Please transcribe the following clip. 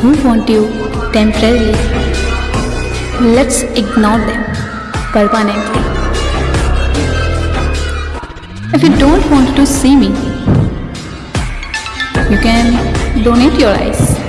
who want you temporarily. Let's ignore them permanently. If you don't want to see me, you can donate your eyes.